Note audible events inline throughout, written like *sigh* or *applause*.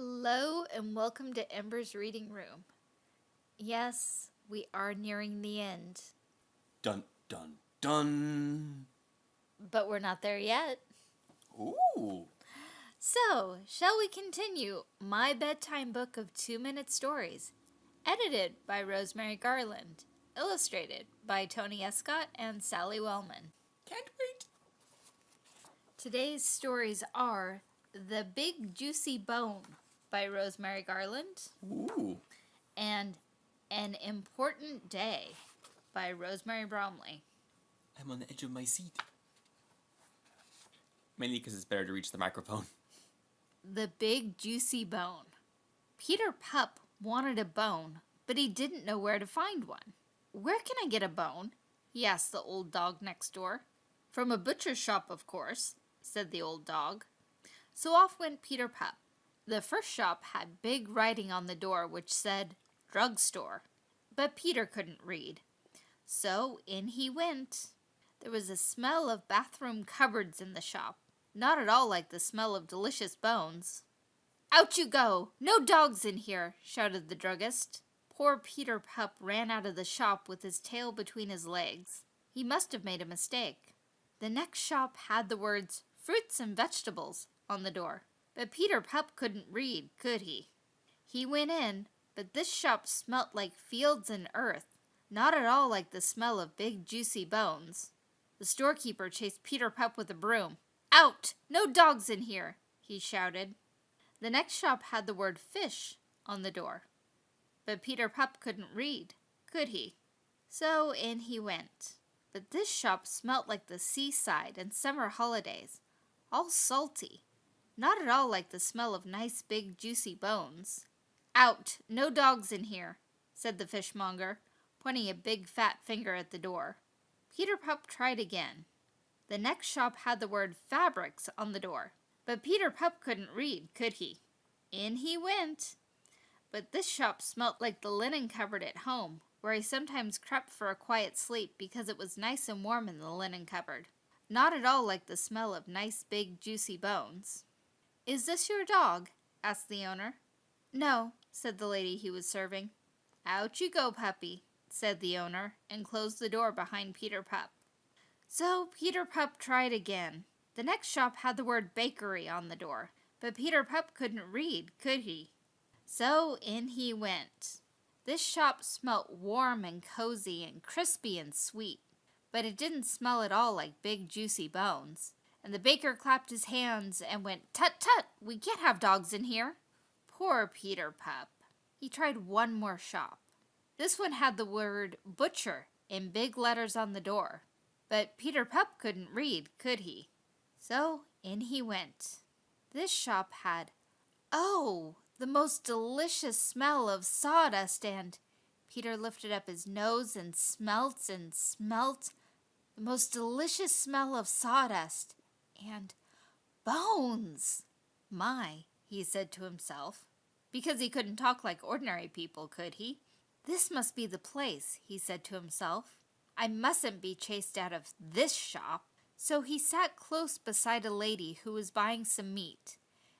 Hello and welcome to Ember's Reading Room. Yes, we are nearing the end, Dun dun dun. but we're not there yet. Ooh. So, shall we continue My Bedtime Book of Two Minute Stories, edited by Rosemary Garland, illustrated by Tony Escott and Sally Wellman. Can't wait. Today's stories are The Big Juicy Bone by Rosemary Garland Ooh. and An Important Day by Rosemary Bromley. I'm on the edge of my seat. Mainly because it's better to reach the microphone. *laughs* The Big Juicy Bone. Peter Pup wanted a bone, but he didn't know where to find one. Where can I get a bone? he asked the old dog next door. From a butcher's shop, of course, said the old dog. So off went Peter Pup. The first shop had big writing on the door which said, Drugstore. But Peter couldn't read. So in he went. There was a smell of bathroom cupboards in the shop, not at all like the smell of delicious bones. Out you go! No dogs in here! shouted the druggist. Poor Peter Pup ran out of the shop with his tail between his legs. He must have made a mistake. The next shop had the words fruits and vegetables on the door, but Peter Pup couldn't read, could he? He went in, but this shop smelt like fields and earth, not at all like the smell of big juicy bones. The storekeeper chased Peter Pup with a broom. Out! No dogs in here! he shouted. The next shop had the word fish on the door. But Peter Pup couldn't read, could he? So in he went. But this shop smelt like the seaside and summer holidays, all salty, not at all like the smell of nice big juicy bones. Out! No dogs in here, said the fishmonger, pointing a big fat finger at the door. Peter Pup tried again. The next shop had the word fabrics on the door, but Peter Pup couldn't read, could he? In he went. But this shop smelt like the linen cupboard at home, where he sometimes crept for a quiet sleep because it was nice and warm in the linen cupboard. Not at all like the smell of nice big juicy bones. Is this your dog? asked the owner. No, said the lady he was serving. Out you go, puppy, said the owner, and closed the door behind Peter Pup. So Peter Pup tried again. The next shop had the word bakery on the door, but Peter Pup couldn't read, could he? So in he went. This shop smelt warm and cozy and crispy and sweet, but it didn't smell at all like big juicy bones. And the baker clapped his hands and went, Tut tut, we can't have dogs in here. Poor Peter Pup. He tried one more shop. This one had the word butcher in big letters on the door, but Peter Pup couldn't read, could he? So in he went. This shop had, oh, the most delicious smell of sawdust and Peter lifted up his nose and smelt and smelt the most delicious smell of sawdust and bones. My, he said to himself, because he couldn't talk like ordinary people, could he? This must be the place, he said to himself. I mustn't be chased out of this shop. So he sat close beside a lady who was buying some meat,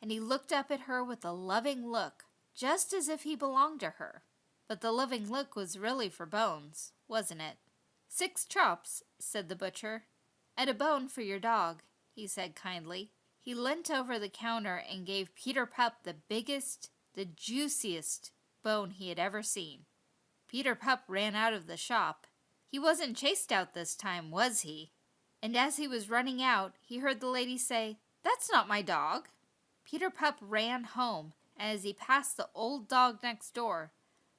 and he looked up at her with a loving look, just as if he belonged to her. But the loving look was really for bones, wasn't it? Six chops, said the butcher, and a bone for your dog, he said kindly. He leant over the counter and gave Peter Pup the biggest, the juiciest bone he had ever seen. Peter Pup ran out of the shop. He wasn't chased out this time, was he? And as he was running out, he heard the lady say, That's not my dog. Peter Pup ran home, and as he passed the old dog next door,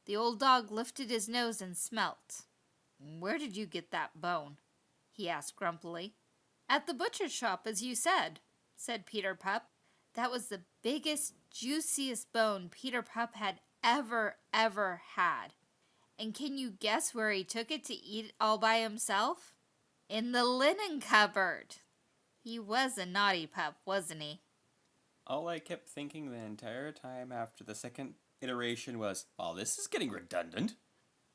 the old dog lifted his nose and smelt. Where did you get that bone? he asked grumpily. At the butcher's shop, as you said, said Peter Pup. That was the biggest, juiciest bone Peter Pup had ever, ever had. And can you guess where he took it to eat it all by himself? In the linen cupboard. He was a naughty pup, wasn't he? All I kept thinking the entire time after the second iteration was, oh, this is getting redundant.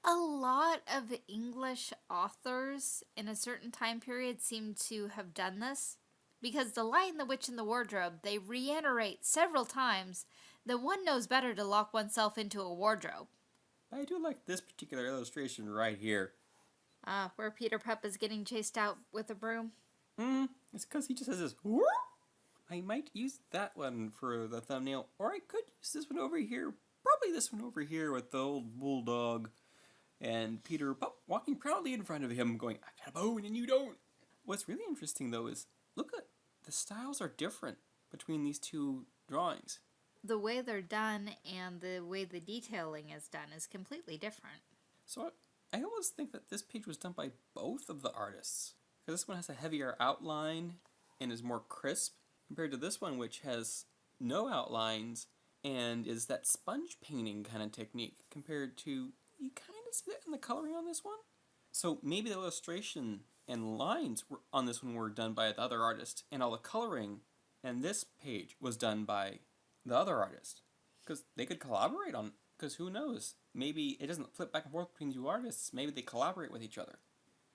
A lot of English authors in a certain time period seem to have done this because the Lion, the Witch, and the Wardrobe, they reiterate several times The one knows better to lock oneself into a wardrobe. I do like this particular illustration right here. Ah, where Peter Pup is getting chased out with a broom. Hmm, it's because he just has this. "Whoop." I might use that one for the thumbnail, or I could use this one over here. Probably this one over here with the old bulldog and Peter Pup walking proudly in front of him, going, I got a bone and you don't. What's really interesting though is look at the styles are different between these two drawings. The way they're done and the way the detailing is done is completely different. So I, I almost think that this page was done by both of the artists. Because this one has a heavier outline and is more crisp compared to this one, which has no outlines and is that sponge painting kind of technique compared to you kind see that in the coloring on this one. So maybe the illustration and lines were, on this one were done by the other artist, and all the coloring and this page was done by the other artist because they could collaborate on. Because who knows? Maybe it doesn't flip back and forth between two artists. Maybe they collaborate with each other.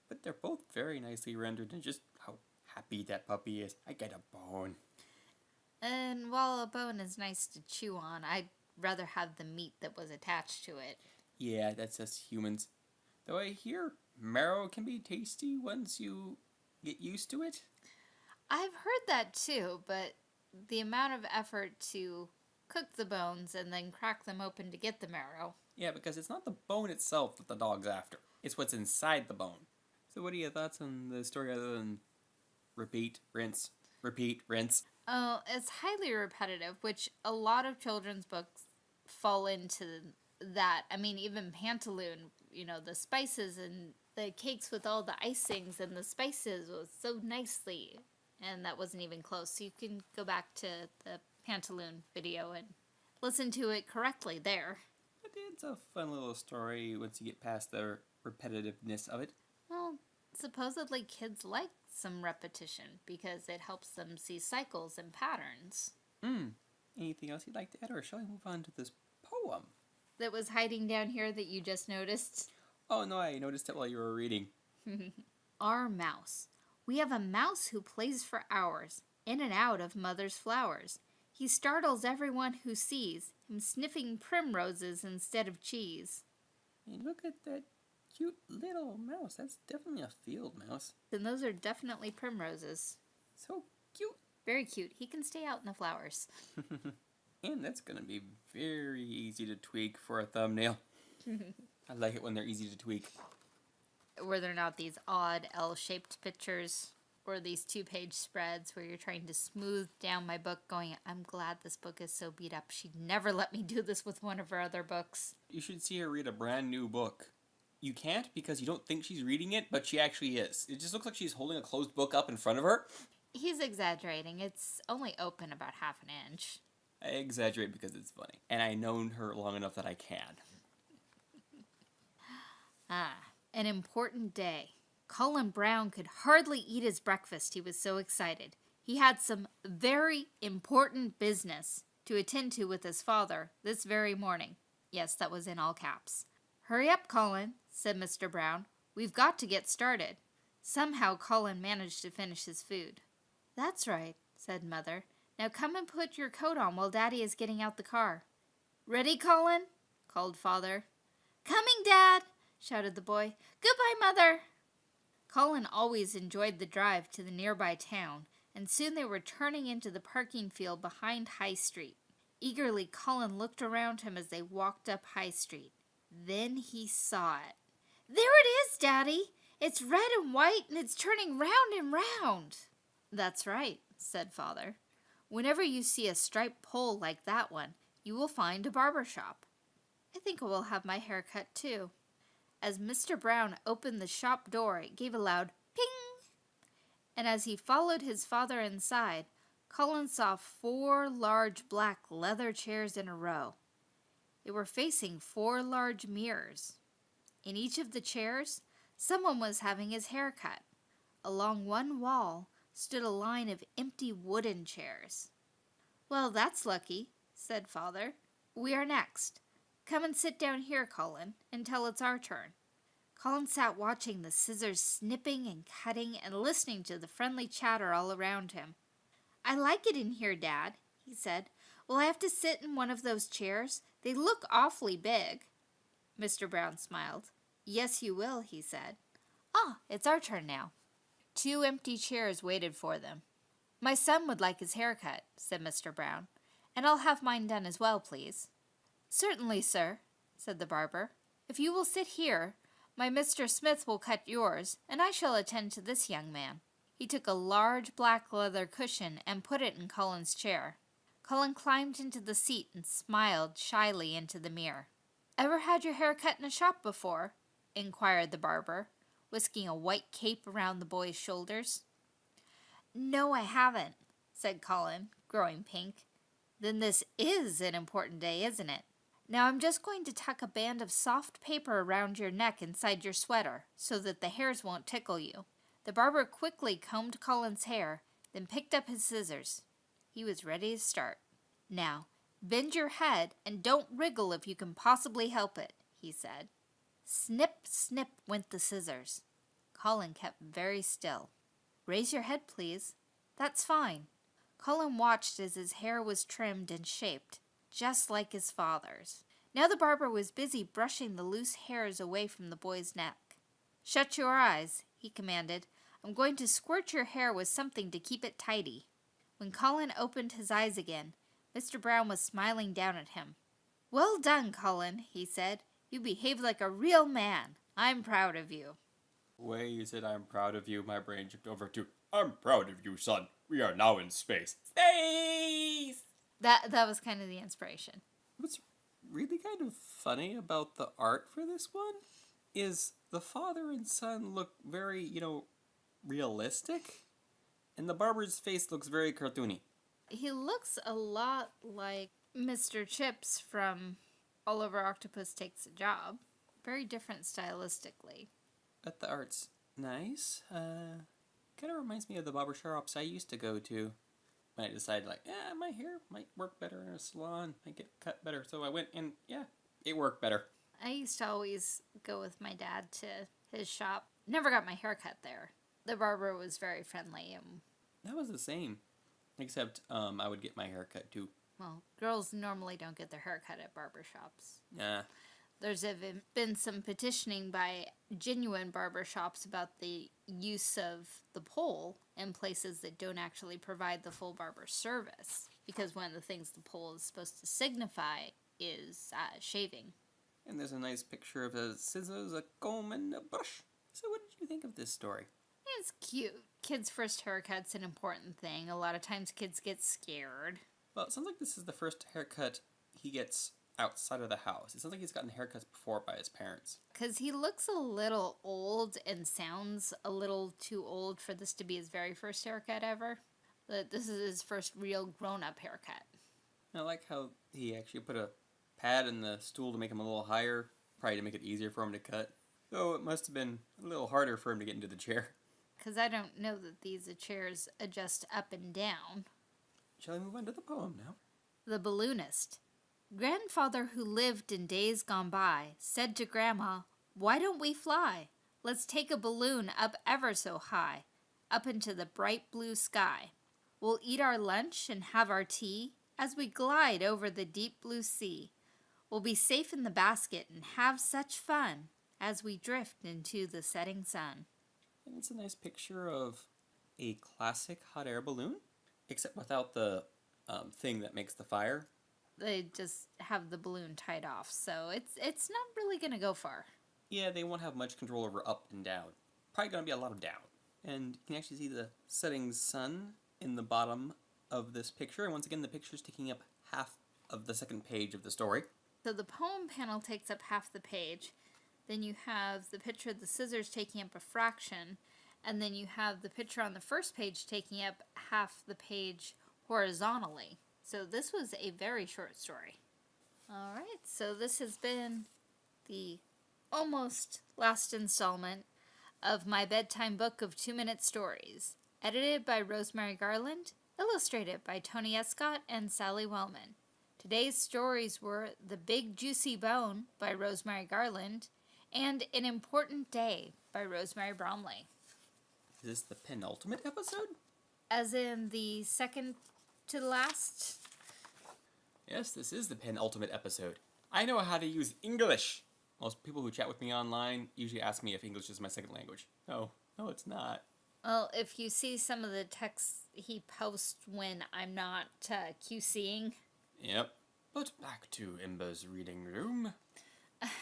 But they're both very nicely rendered, and just how happy that puppy is. I get a bone. And while a bone is nice to chew on, I'd rather have the meat that was attached to it. Yeah, that's us humans. Though I hear marrow can be tasty once you get used to it. I've heard that too, but the amount of effort to cook the bones and then crack them open to get the marrow. Yeah, because it's not the bone itself that the dog's after. It's what's inside the bone. So what are your thoughts on the story other than repeat, rinse, repeat, rinse? Oh, it's highly repetitive, which a lot of children's books fall into that. I mean, even Pantaloon, you know, the spices and the cakes with all the icings and the spices was so nicely, and that wasn't even close. So you can go back to the Pantaloon video and listen to it correctly there. It's a fun little story once you get past the repetitiveness of it. Well, supposedly kids like some repetition because it helps them see cycles and patterns. Hmm. Anything else you'd like to add, or shall we move on to this poem? That was hiding down here that you just noticed. Oh no, I noticed it while you were reading. *laughs* Our mouse. We have a mouse who plays for hours, in and out of mother's flowers. He startles everyone who sees him sniffing primroses instead of cheese. And look at that cute little mouse. That's definitely a field mouse. And those are definitely primroses. So cute. Very cute. He can stay out in the flowers. *laughs* And that's gonna be very easy to tweak for a thumbnail. *laughs* I like it when they're easy to tweak. Where they're not these odd L shaped pictures or these two page spreads where you're trying to smooth down my book, going, I'm glad this book is so beat up. She'd never let me do this with one of her other books. You should see her read a brand new book. You can't because you don't think she's reading it, but she actually is. It just looks like she's holding a closed book up in front of her. He's exaggerating. It's only open about half an inch. I exaggerate because it's funny. And I known her long enough that I can. Ah, an important day. Colin Brown could hardly eat his breakfast, he was so excited. He had some very important business to attend to with his father this very morning. Yes, that was in all caps. Hurry up, Colin, said Mr. Brown. We've got to get started. Somehow Colin managed to finish his food. That's right, said Mother. Now come and put your coat on while Daddy is getting out the car. Ready, Colin? called Father. Coming, Dad, shouted the boy. Goodbye, Mother. Colin always enjoyed the drive to the nearby town, and soon they were turning into the parking field behind High Street. Eagerly, Colin looked around him as they walked up High Street. Then he saw it. There it is, Daddy! It's red and white, and it's turning round and round. That's right, said Father. Whenever you see a striped pole like that one, you will find a barber shop. I think I will have my hair cut too. As Mr. Brown opened the shop door, it gave a loud ping. And as he followed his father inside, Colin saw four large black leather chairs in a row. They were facing four large mirrors. In each of the chairs, someone was having his hair cut. Along one wall stood a line of empty wooden chairs. Well, that's lucky, said Father. We are next. Come and sit down here, Colin, until it's our turn. Colin sat watching the scissors snipping and cutting and listening to the friendly chatter all around him. I like it in here, Dad, he said. Will I have to sit in one of those chairs? They look awfully big. Mr. Brown smiled. Yes, you will, he said. Ah, it's our turn now. Two empty chairs waited for them. My son would like his hair cut, said Mr. Brown, and I'll have mine done as well, please. Certainly, sir, said the barber. If you will sit here, my Mr. Smith will cut yours, and I shall attend to this young man. He took a large black leather cushion and put it in Colin's chair. Cullen climbed into the seat and smiled shyly into the mirror. Ever had your hair cut in a shop before? inquired the barber, whisking a white cape around the boy's shoulders. No, I haven't, said Colin, growing pink. Then this is an important day, isn't it? Now I'm just going to tuck a band of soft paper around your neck inside your sweater so that the hairs won't tickle you. The barber quickly combed Colin's hair, then picked up his scissors. He was ready to start. Now, bend your head and don't wriggle if you can possibly help it, he said. Snip, snip went the scissors. Colin kept very still. Raise your head, please. That's fine. Colin watched as his hair was trimmed and shaped, just like his father's. Now the barber was busy brushing the loose hairs away from the boy's neck. Shut your eyes, he commanded. I'm going to squirt your hair with something to keep it tidy. When Colin opened his eyes again, Mr. Brown was smiling down at him. Well done, Colin, he said. You behaved like a real man. I'm proud of you. Way you said I'm proud of you, my brain jumped over to I'm proud of you, son. We are now in space. Space! That that was kind of the inspiration. What's really kind of funny about the art for this one is the father and son look very, you know, realistic, and the barber's face looks very cartoony. He looks a lot like Mr. Chips from Oliver Octopus Takes a Job. Very different stylistically. But the art's nice. Uh, kind of reminds me of the barber shops I used to go to. When I decided, like, yeah, my hair might work better in a salon, might get cut better. So I went and, yeah, it worked better. I used to always go with my dad to his shop. Never got my hair cut there. The barber was very friendly and That was the same. Except um, I would get my hair cut too. Well, girls normally don't get their hair cut at barber shops. Yeah. There's been some petitioning by genuine barber shops about the use of the pole in places that don't actually provide the full barber service. Because one of the things the pole is supposed to signify is uh, shaving. And there's a nice picture of a scissors, a comb, and a brush. So what did you think of this story? It's cute. Kids' first haircut's an important thing. A lot of times kids get scared. Well, it sounds like this is the first haircut he gets outside of the house. It sounds like he's gotten haircuts before by his parents. Because he looks a little old and sounds a little too old for this to be his very first haircut ever. But this is his first real grown up haircut. I like how he actually put a pad in the stool to make him a little higher, probably to make it easier for him to cut. Though it must have been a little harder for him to get into the chair. *laughs* Because I don't know that these chairs adjust up and down. Shall I move on to the poem now? The balloonist. Grandfather, who lived in days gone by, said to Grandma, Why don't we fly? Let's take a balloon up ever so high, up into the bright blue sky. We'll eat our lunch and have our tea as we glide over the deep blue sea. We'll be safe in the basket and have such fun as we drift into the setting sun. And it's a nice picture of a classic hot air balloon, except without the um, thing that makes the fire. They just have the balloon tied off, so it's it's not really gonna go far. Yeah, they won't have much control over up and down. Probably going to be a lot of down. And you can actually see the setting sun in the bottom of this picture. And once again, the picture is taking up half of the second page of the story. So the poem panel takes up half the page. Then you have the picture of the scissors taking up a fraction. And then you have the picture on the first page taking up half the page horizontally. So this was a very short story. All right, so this has been the almost last installment of my bedtime book of two minute stories, edited by Rosemary Garland, illustrated by Tony Escott and Sally Wellman. Today's stories were The Big Juicy Bone by Rosemary Garland and An Important Day by Rosemary Bromley. Is this the penultimate episode? As in the second to the last? Yes, this is the penultimate episode. I know how to use English. Most people who chat with me online usually ask me if English is my second language. No, no, it's not. Well, if you see some of the texts he posts when I'm not uh, QCing, Yep. But back to Ember's reading room. *laughs*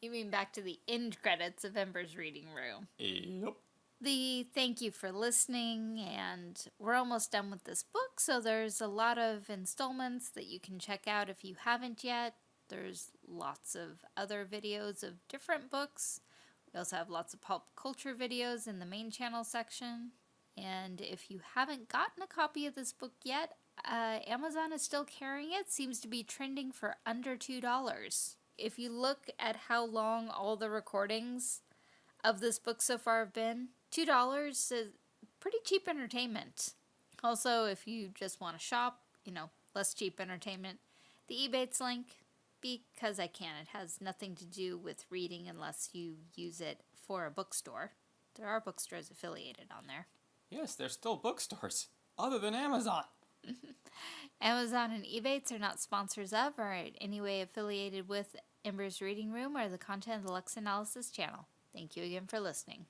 you mean back to the end credits of Ember's Reading Room. Yep. The thank you for listening, and we're almost done with this book, so there's a lot of installments that you can check out if you haven't yet. There's lots of other videos of different books. We also have lots of pulp culture videos in the main channel section. And if you haven't gotten a copy of this book yet, uh, Amazon is still carrying it. Seems to be trending for under $2. If you look at how long all the recordings of this book so far have been, $2 is pretty cheap entertainment. Also, if you just want to shop, you know, less cheap entertainment, the Ebates link, because I can. It has nothing to do with reading unless you use it for a bookstore. There are bookstores affiliated on there. Yes, there's still bookstores, other than Amazon. *laughs* Amazon and Ebates are not sponsors of or in any way affiliated with Ember's Reading Room or the content of the Lux Analysis channel. Thank you again for listening.